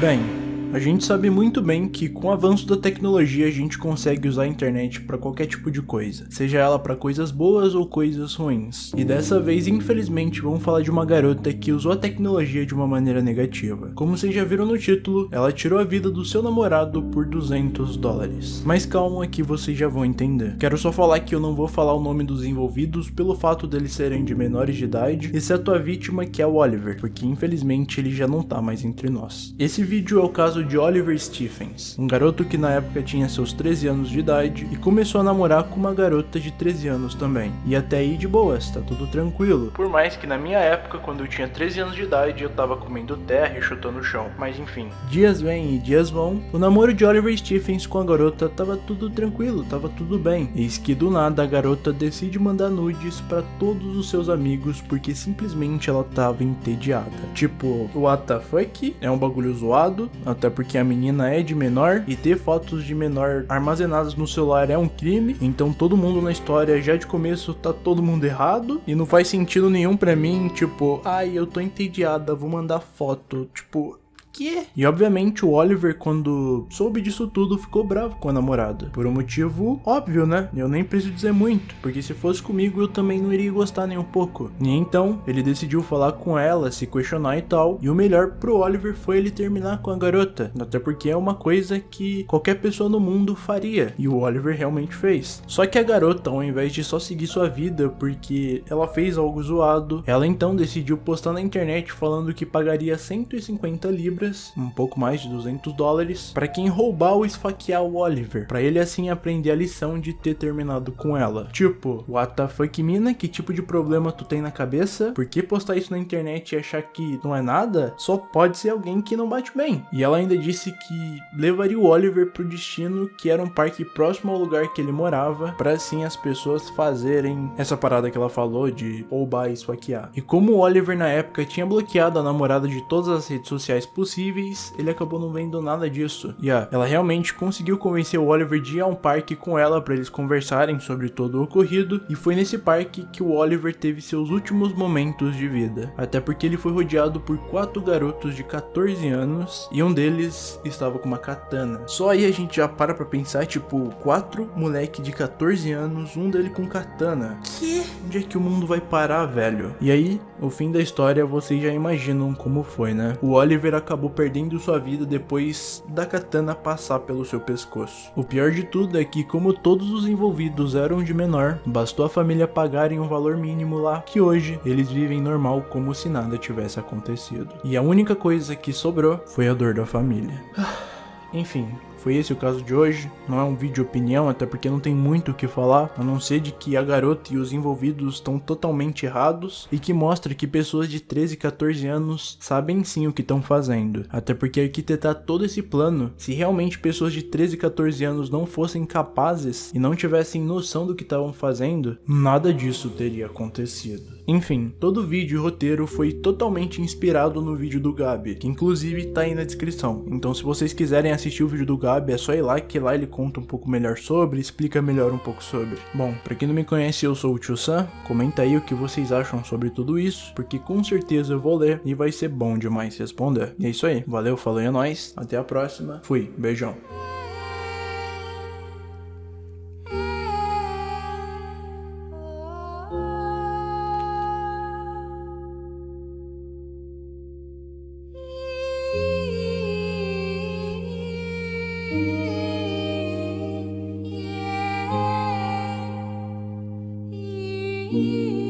Bem, a gente sabe muito bem que com o avanço da tecnologia a gente consegue usar a internet para qualquer tipo de coisa, seja ela para coisas boas ou coisas ruins. E dessa vez, infelizmente, vamos falar de uma garota que usou a tecnologia de uma maneira negativa. Como vocês já viram no título, ela tirou a vida do seu namorado por 200 dólares. Mas calma que vocês já vão entender. Quero só falar que eu não vou falar o nome dos envolvidos pelo fato deles serem de menores de idade, exceto a vítima que é o Oliver, porque infelizmente ele já não tá mais entre nós. Esse vídeo é o caso caso de Oliver Stephens, um garoto que na época tinha seus 13 anos de idade e começou a namorar com uma garota de 13 anos também. E até aí de boas, tá tudo tranquilo. Por mais que na minha época, quando eu tinha 13 anos de idade, eu tava comendo terra e chutando o chão. Mas enfim, dias vêm e dias vão, o namoro de Oliver Stephens com a garota tava tudo tranquilo, tava tudo bem. Eis que do nada a garota decide mandar nudes para todos os seus amigos porque simplesmente ela tava entediada. Tipo, what the fuck? É um bagulho zoado, até até porque a menina é de menor e ter fotos de menor armazenadas no celular é um crime. Então todo mundo na história já de começo tá todo mundo errado e não faz sentido nenhum para mim, tipo, ai, eu tô entediada, vou mandar foto, tipo, quê? E obviamente o Oliver, quando soube disso tudo, ficou bravo com a namorada. Por um motivo óbvio, né? Eu nem preciso dizer muito, porque se fosse comigo eu também não iria gostar nem um pouco. E então, ele decidiu falar com ela, se questionar e tal. E o melhor pro Oliver foi ele terminar com a garota. Até porque é uma coisa que qualquer pessoa no mundo faria. E o Oliver realmente fez. Só que a garota, ao invés de só seguir sua vida porque ela fez algo zoado, ela então decidiu postar na internet falando que pagaria 150 libras libras, um pouco mais de 200 dólares, para quem roubar ou esfaquear o Oliver, para ele assim aprender a lição de ter terminado com ela. Tipo, what the fuck mina, que tipo de problema tu tem na cabeça? Por que postar isso na internet e achar que não é nada? Só pode ser alguém que não bate bem. E ela ainda disse que levaria o Oliver pro destino que era um parque próximo ao lugar que ele morava, para assim as pessoas fazerem essa parada que ela falou de roubar e esfaquear. E como o Oliver na época tinha bloqueado a namorada de todas as redes sociais possíveis, possíveis, ele acabou não vendo nada disso. E yeah, ela realmente conseguiu convencer o Oliver de ir a um parque com ela para eles conversarem sobre todo o ocorrido, e foi nesse parque que o Oliver teve seus últimos momentos de vida. Até porque ele foi rodeado por quatro garotos de 14 anos, e um deles estava com uma katana. Só aí a gente já para pra pensar, tipo, quatro moleque de 14 anos, um dele com katana. Que? Onde é que o mundo vai parar, velho? E aí, o fim da história vocês já imaginam como foi, né? O Oliver acabou acabou perdendo sua vida depois da katana passar pelo seu pescoço. O pior de tudo é que, como todos os envolvidos eram de menor, bastou a família pagarem um valor mínimo lá, que hoje eles vivem normal como se nada tivesse acontecido. E a única coisa que sobrou foi a dor da família. Enfim, foi esse o caso de hoje, não é um vídeo opinião, até porque não tem muito o que falar, a não ser de que a garota e os envolvidos estão totalmente errados e que mostra que pessoas de 13 e 14 anos sabem sim o que estão fazendo. Até porque arquitetar todo esse plano, se realmente pessoas de 13 e 14 anos não fossem capazes e não tivessem noção do que estavam fazendo, nada disso teria acontecido. Enfim, todo o vídeo e roteiro foi totalmente inspirado no vídeo do Gabi, que inclusive tá aí na descrição. Então se vocês quiserem assistir o vídeo do Gabi, é só ir lá que lá ele conta um pouco melhor sobre, explica melhor um pouco sobre. Bom, pra quem não me conhece, eu sou o Tio Sam, comenta aí o que vocês acham sobre tudo isso, porque com certeza eu vou ler e vai ser bom demais responder. E é isso aí, valeu, falou e é nóis, até a próxima, fui, beijão. Yeah.